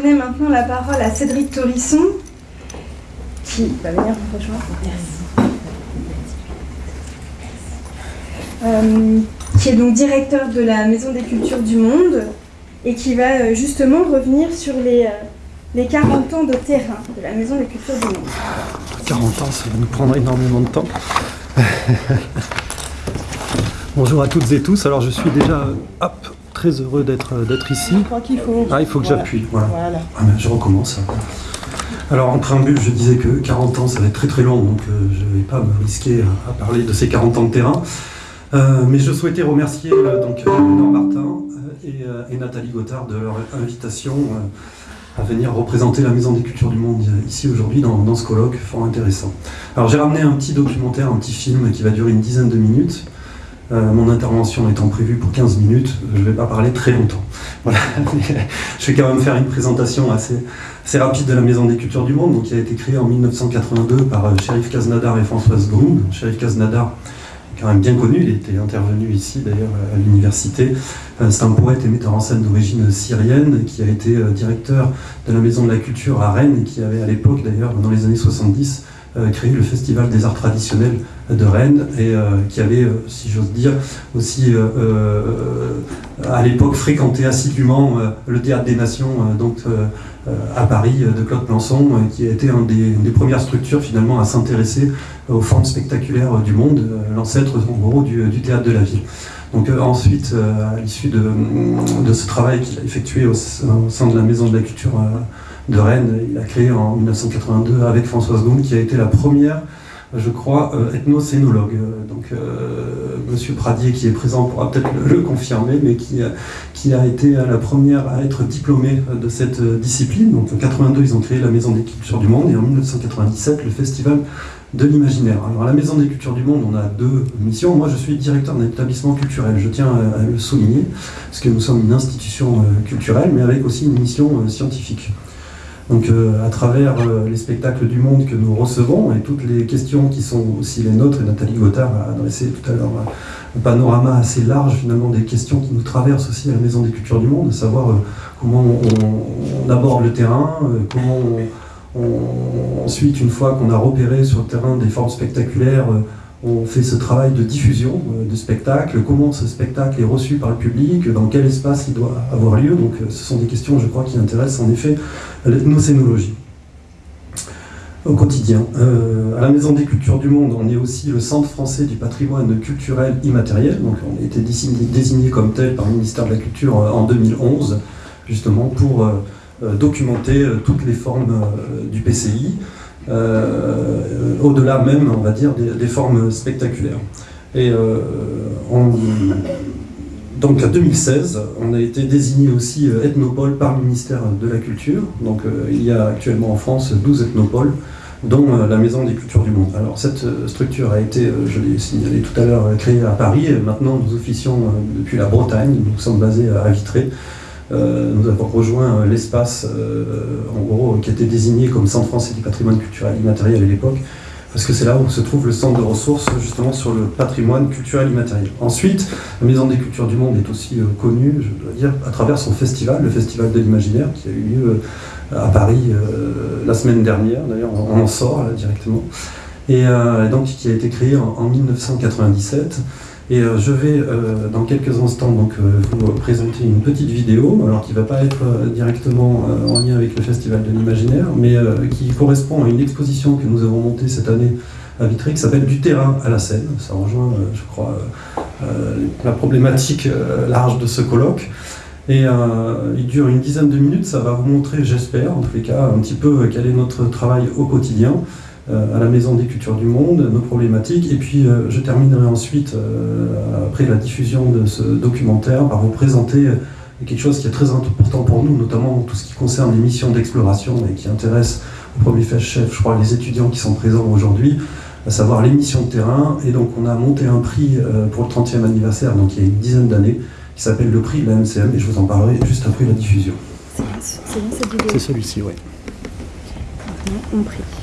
donner maintenant la parole à Cédric Torisson, qui va venir nous rejoindre. Euh, qui est donc directeur de la Maison des Cultures du Monde et qui va euh, justement revenir sur les, euh, les 40 ans de terrain de la Maison des Cultures du Monde. 40 ans, ça va nous prendre énormément de temps. Bonjour à toutes et tous. Alors je suis déjà hop, très heureux d'être ici. Je crois qu'il faut. Ah, il faut que j'appuie. Voilà. Voilà. Ah, mais je recommence. Alors en préambule, je disais que 40 ans, ça va être très très long, donc euh, je ne vais pas me risquer à, à parler de ces 40 ans de terrain. Euh, mais je souhaitais remercier euh, donc Léonore Martin euh, et, euh, et Nathalie Gothard de leur invitation euh, à venir représenter la Maison des Cultures du Monde euh, ici aujourd'hui dans, dans ce colloque fort intéressant. Alors j'ai ramené un petit documentaire, un petit film qui va durer une dizaine de minutes. Euh, mon intervention étant prévue pour 15 minutes, je ne vais pas parler très longtemps. Je vais quand même faire une présentation assez, rapide de la Maison des Cultures du Monde, qui a été créée en 1982 par euh, Kaznadar et Françoise Groom. Shérif Kaznadar, quand même bien connu, il était intervenu ici d'ailleurs à l'université. Euh, C'est un poète et metteur en scène d'origine syrienne qui a été euh, directeur de la Maison de la Culture à Rennes et qui avait à l'époque d'ailleurs, dans les années 70, euh, créé le Festival des Arts Traditionnels de Rennes et euh, qui avait, euh, si j'ose dire, aussi euh, euh, à l'époque fréquenté assidûment euh, le Théâtre des Nations euh, donc, euh, euh, à Paris euh, de Claude Plançon, euh, qui a été une des premières structures finalement à s'intéresser aux formes spectaculaires euh, du monde, euh, l'ancêtre en gros du, théâtre de la ville. Donc euh, ensuite, euh, à l'issue de, ce travail qu'il a effectué au, sein de la Maison de la Culture euh, de Rennes, il a créé en 1982 avec Françoise Gaume, qui a été la première je crois, euh, ethnocénologue. Euh, Donc, euh, Monsieur Pradier, qui est présent, pourra peut-être le, confirmer, mais qui, a- été la première à être diplômée de cette discipline. Donc, en 82, ils ont créé la Maison des Cultures du Monde, et en 1997, le Festival de l'imaginaire. Alors, à la Maison des Cultures du Monde, on a deux missions. Moi, je suis directeur d'un établissement culturel. Je tiens à, le souligner, parce que nous sommes une institution culturelle, mais avec aussi une mission scientifique. Donc euh, à travers euh, les spectacles du monde que nous recevons et toutes les questions qui sont aussi les nôtres, et Nathalie Gothard a adressé tout à l'heure un panorama assez large finalement des questions qui nous traversent aussi à la Maison des Cultures du Monde, à savoir euh, comment on, aborde le terrain, comment on, ensuite une fois qu'on a repéré sur le terrain des formes spectaculaires, on fait ce travail de diffusion euh, de spectacle, comment ce spectacle est reçu par le public, dans quel espace il doit avoir lieu. Donc euh, ce sont des questions, je crois, qui intéressent en effet l'ethnocénologie au quotidien. Euh, à la Maison des Cultures du Monde, on est aussi le Centre français du patrimoine culturel immatériel. Donc on a été désigné, comme tel par le ministère de la Culture en 2011, justement pour documenter toutes les formes du PCI, au-delà même, on va dire, des, formes spectaculaires. Et euh, donc en 2016, on a été désigné aussi euh, ethnopole par le ministère de la Culture. Donc euh, il y a actuellement en France 12 ethnopoles, dont euh, la Maison des Cultures du Monde. Alors cette euh, structure a été, euh, je l'ai signalé tout à l'heure, euh, créée à Paris. Et maintenant, nous officions euh, depuis la Bretagne. Nous sommes basés à Vitré. Euh, nous avons rejoint euh, l'espace, euh, en gros, qui était désigné comme Centre français du patrimoine culturel immatériel à l'époque, parce que c'est là où se trouve le centre de ressources justement sur le patrimoine culturel immatériel. Ensuite, la Maison des Cultures du Monde est aussi connue, je dois dire, à travers son festival, le Festival de l'Imaginaire, qui a eu lieu à Paris la semaine dernière, d'ailleurs on en sort là, directement, et donc qui a été créé en 1997. Et euh, je vais euh, dans quelques instants donc, euh, vous présenter une petite vidéo, alors qui ne va pas être directement en lien avec le Festival de l'Imaginaire, mais qui correspond à une exposition que nous avons montée cette année à Vitré, qui s'appelle Du terrain à la scène. Ça rejoint, je crois, la problématique large de ce colloque. Et il dure une dizaine de minutes, ça va vous montrer, j'espère, en tous les cas, un petit peu quel est notre travail au quotidien à la Maison des Cultures du Monde, nos problématiques. Et puis euh, je terminerai ensuite, euh, après la diffusion de ce documentaire, par vous présenter euh, quelque chose qui est très important pour nous, notamment tout ce qui concerne les missions d'exploration et qui intéresse au premier chef, je crois, les étudiants qui sont présents aujourd'hui, à savoir les missions de terrain. Et donc on a monté un prix euh, pour le 30e anniversaire, donc il y a une dizaine d'années, qui s'appelle le prix de la MCM, et je vous en parlerai juste après la diffusion. C'est celui-ci, oui. Maintenant, on prie.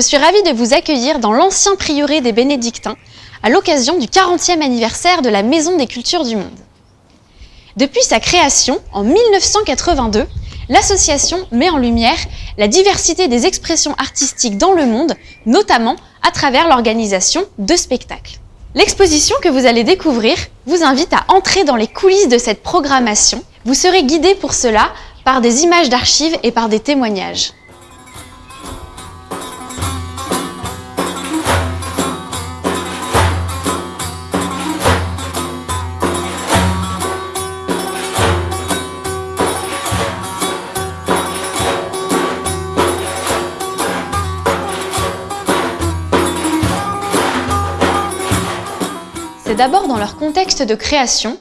je suis ravie de vous accueillir dans l'ancien prieuré des Bénédictins à l'occasion du 40e anniversaire de la Maison des Cultures du Monde. Depuis sa création en 1982, l'association met en lumière la diversité des expressions artistiques dans le monde, notamment à travers l'organisation de spectacles. L'exposition que vous allez découvrir vous invite à entrer dans les coulisses de cette programmation. Vous serez guidé pour cela par des images d'archives et par des témoignages. D'abord dans leur contexte de création,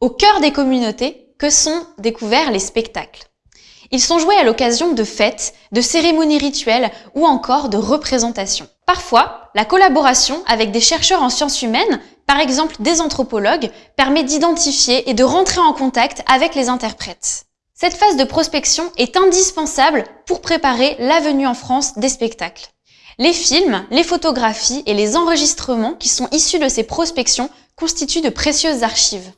au cœur des communautés, que sont découverts les spectacles. Ils sont joués à l'occasion de fêtes, de cérémonies rituelles ou encore de représentations. Parfois, la collaboration avec des chercheurs en sciences humaines, par exemple des anthropologues, permet d'identifier et de rentrer en contact avec les interprètes. Cette phase de prospection est indispensable pour préparer la venue en France des spectacles. Les films, les photographies et les enregistrements qui sont issus de ces prospections constituent de précieuses archives.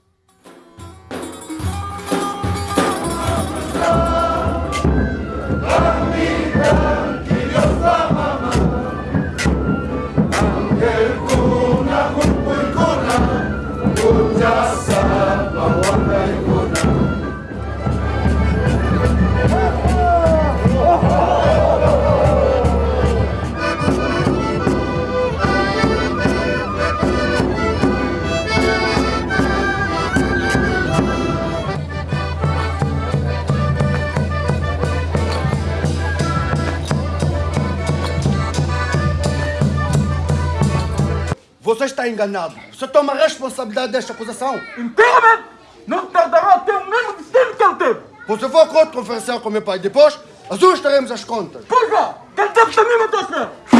Você está enganado. Você toma a responsabilidade desta acusação. Inteiramente! Não tardará até o mesmo destino que ele teve! Você foi acordo conferencial com meu pai. Depois, ajustaremos as contas. Pois vá! Ele teve também na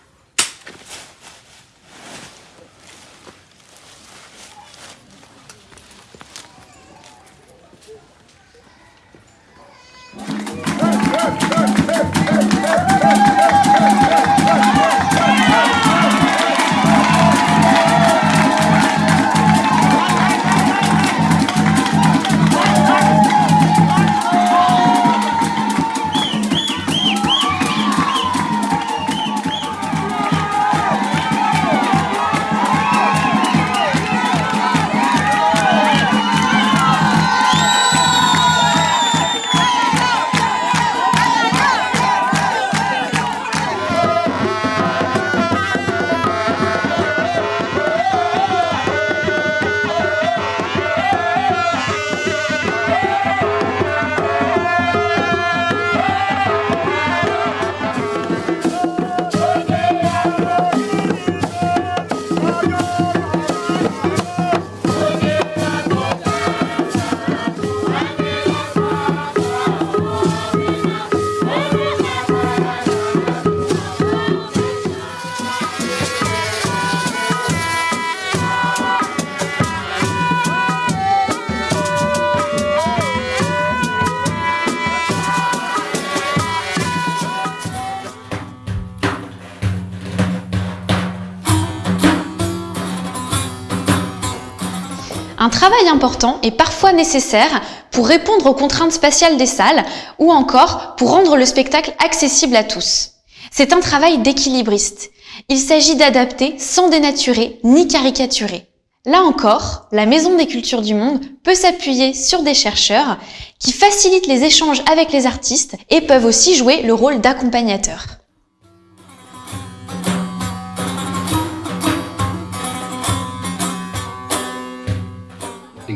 travail important est parfois nécessaire pour répondre aux contraintes spatiales des salles ou encore pour rendre le spectacle accessible à tous. C'est un travail d'équilibriste. Il s'agit d'adapter sans dénaturer ni caricaturer. Là encore, la Maison des Cultures du Monde peut s'appuyer sur des chercheurs qui facilitent les échanges avec les artistes et peuvent aussi jouer le rôle d'accompagnateurs.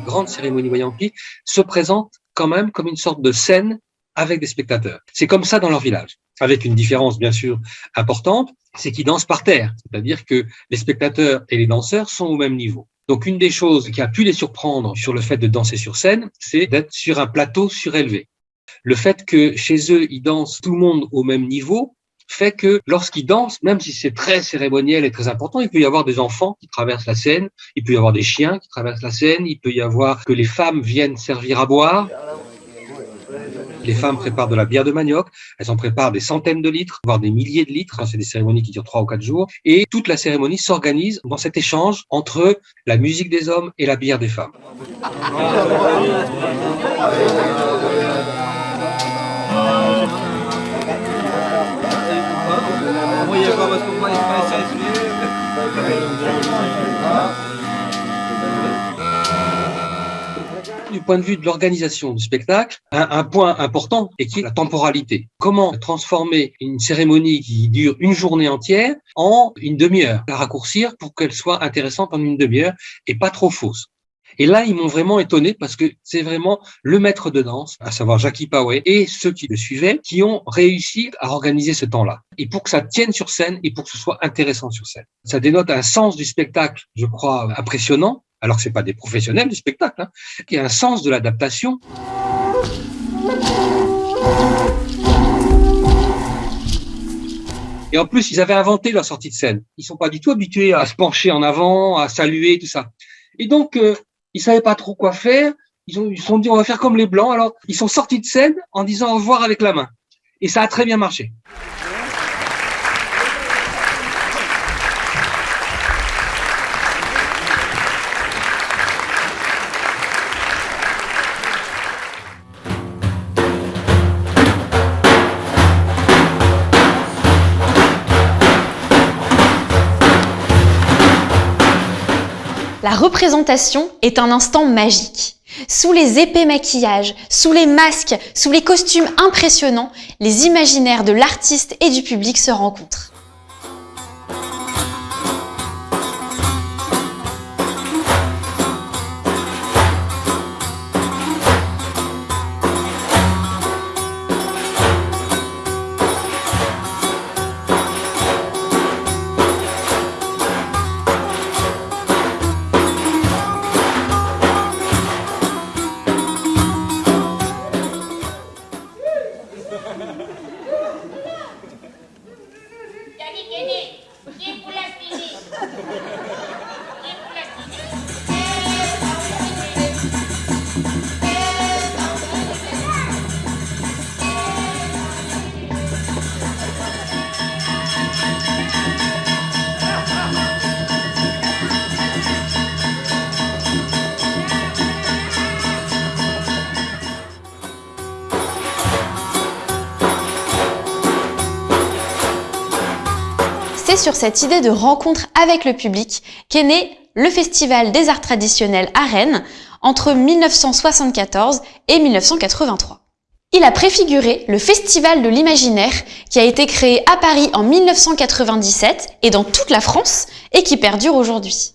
Grandes cérémonies voyantiques se présentent quand même comme une sorte de scène avec des spectateurs. C'est comme ça dans leur village, avec une différence bien sûr importante, c'est qu'ils dansent par terre, c'est-à-dire que les spectateurs et les danseurs sont au même niveau. Donc une des choses qui a pu les surprendre sur le fait de danser sur scène, c'est d'être sur un plateau surélevé. Le fait que chez eux, ils dansent tout le monde au même niveau, fait que lorsqu'ils dansent, même si c'est très cérémoniel et très important, il peut y avoir des enfants qui traversent la scène, il peut y avoir des chiens qui traversent la scène, il peut y avoir que les femmes viennent servir à boire. Les femmes préparent de la bière de manioc, elles en préparent des centaines de litres, voire des milliers de litres, c'est des cérémonies qui durent trois ou quatre jours, et toute la cérémonie s'organise dans cet échange entre la musique des hommes et la bière des femmes. Du point de vue de l'organisation du spectacle, un, point important est qui est la temporalité. Comment transformer une cérémonie qui dure une journée entière en une demi-heure, la raccourcir pour qu'elle soit intéressante en une demi-heure et pas trop fausse. Et là, ils m'ont vraiment étonné parce que c'est vraiment le maître de danse, à savoir Jackie Poway, et ceux qui le suivaient, qui ont réussi à organiser ce temps-là. Et pour que ça tienne sur scène et pour que ce soit intéressant sur scène. Ça dénote un sens du spectacle, je crois, impressionnant, alors que c'est pas des professionnels du spectacle, hein, qui a un sens de l'adaptation. Et en plus, ils avaient inventé leur sortie de scène. Ils sont pas du tout habitués à se pencher en avant, à saluer, tout ça. Et donc, euh, ils savaient pas trop quoi faire. Ils ont, sont dit, on va faire comme les Blancs. Alors, ils sont sortis de scène en disant au revoir avec la main. Et ça a très bien marché. La représentation est un instant magique. Sous les épais maquillages, sous les masques, sous les costumes impressionnants, les imaginaires de l'artiste et du public se rencontrent. C'est sur cette idée de rencontre avec le public qu'est né le Festival des arts traditionnels à Rennes entre 1974 et 1983. Il a préfiguré le Festival de l'imaginaire qui a été créé à Paris en 1997 et dans toute la France et qui perdure aujourd'hui.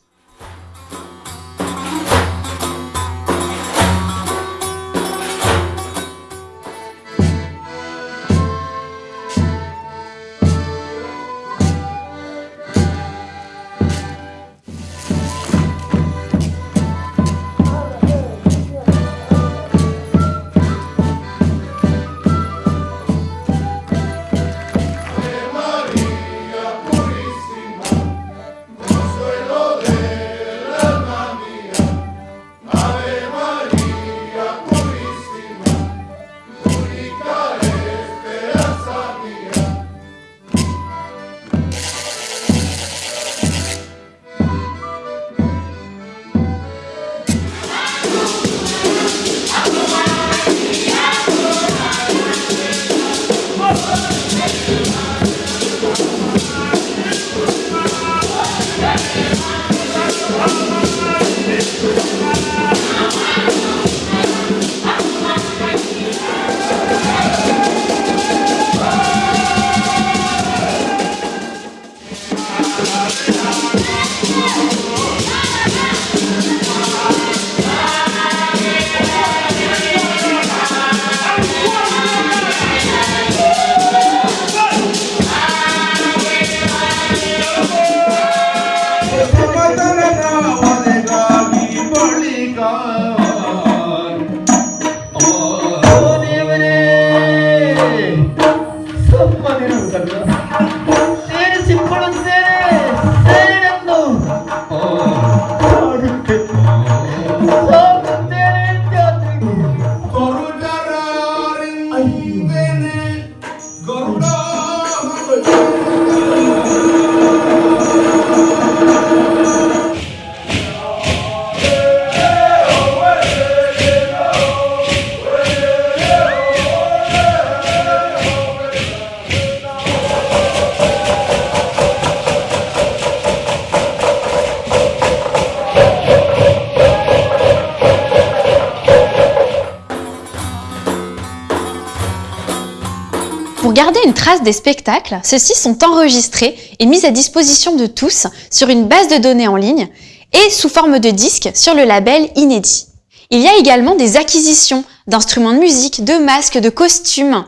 Pour garder une trace des spectacles, ceux-ci sont enregistrés et mis à disposition de tous sur une base de données en ligne et sous forme de disque sur le label Inédit. Il y a également des acquisitions d'instruments de musique, de masques, de costumes.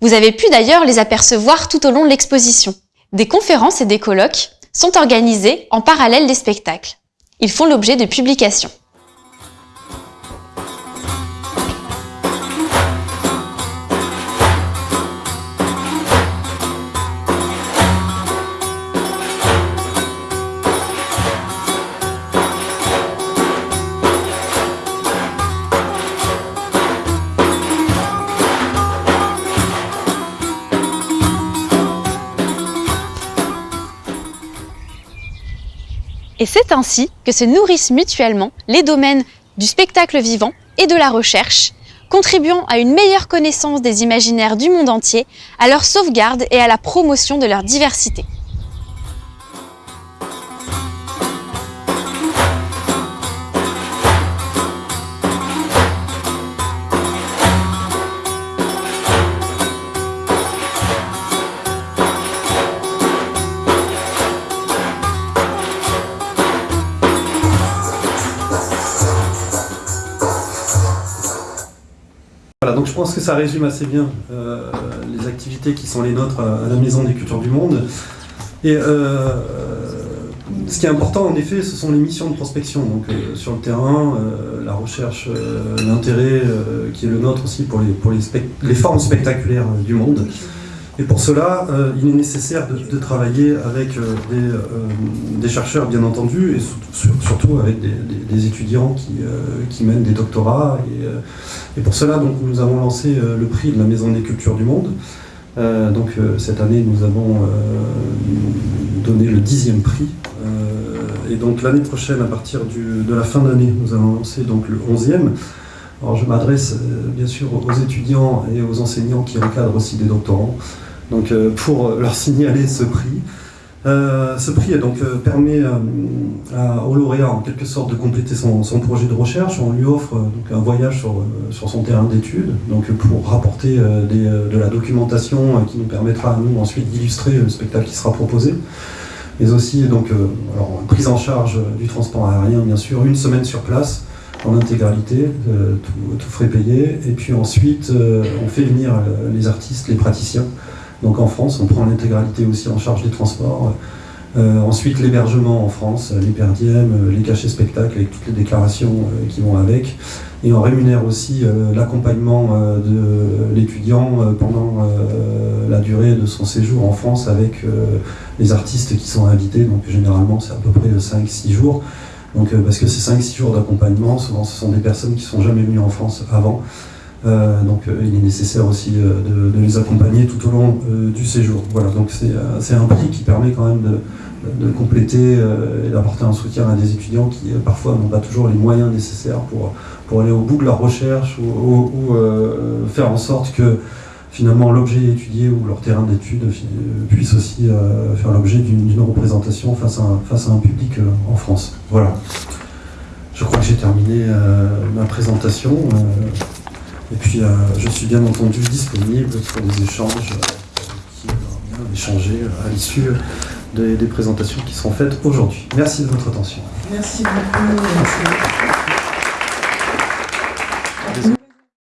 Vous avez pu d'ailleurs les apercevoir tout au long de l'exposition. Des conférences et des colloques sont organisés en parallèle des spectacles. Ils font l'objet de publications. Et c'est ainsi que se nourrissent mutuellement les domaines du spectacle vivant et de la recherche, contribuant à une meilleure connaissance des imaginaires du monde entier, à leur sauvegarde et à la promotion de leur diversité. Je pense que ça résume assez bien euh, les activités qui sont les nôtres à, la Maison des Cultures du Monde. Et euh, ce qui est important, en effet, ce sont les missions de prospection. Donc, euh, sur le terrain, euh, la recherche, euh, l'intérêt euh, qui est le nôtre aussi pour les, formes spectaculaires euh, du monde. Et pour cela, euh, il est nécessaire de, travailler avec euh, des, euh, des chercheurs, bien entendu, et surtout, sur- surtout avec des, étudiants qui, mènent des doctorats. Et, pour cela, donc, nous avons lancé le prix de la Maison des Cultures du Monde. Donc cette année, nous avons donné le dixième prix. Et donc l'année prochaine, à partir de la fin d'année, nous allons lancer donc le onzième. Alors je m'adresse bien sûr aux étudiants et aux enseignants qui encadrent aussi des doctorants. Donc euh, pour leur signaler ce prix. Euh, ce prix euh, permet euh, au lauréat en quelque sorte de compléter son, projet de recherche. On lui offre euh, donc, un voyage sur, euh, son terrain d'études euh, pour rapporter euh, euh, de la documentation euh, qui nous permettra à nous ensuite d'illustrer le spectacle qui sera proposé. Mais aussi donc, euh, prise en charge du transport aérien bien sûr, une semaine sur place en intégralité, euh, tout, tout frais payé. Et puis ensuite euh, on fait venir euh, les artistes, les praticiens donc en France, on prend l'intégralité aussi en charge des transports. Euh, ensuite, l'hébergement en France, les perdièmes, euh, les cachets spectacles avec toutes les déclarations euh, qui vont avec. Et on rémunère aussi l'accompagnement de l'étudiant pendant la durée de son séjour en France avec les artistes qui sont invités. Donc généralement, c'est à peu près 5-6 jours. Donc, parce que ces 5-6 jours d'accompagnement, souvent ce sont des personnes qui sont jamais venues en France avant. Euh, donc euh, il est nécessaire aussi euh, de, les accompagner tout au long du séjour. Voilà, donc c'est un prix qui permet quand même de, compléter et d'apporter un soutien à des étudiants qui parfois n'ont pas toujours les moyens nécessaires pour, pour aller au bout de leur recherche ou, faire en sorte que finalement l'objet étudié ou leur terrain d'étude puisse aussi faire l'objet d'une représentation face à, un, face à un public en France. Voilà. Je crois que j'ai terminé ma présentation. Euh, et puis, euh, je suis bien entendu disponible pour des échanges euh, qui échanger à l'issue des, des présentations qui seront faites aujourd'hui. Merci de votre attention. Merci beaucoup. merci.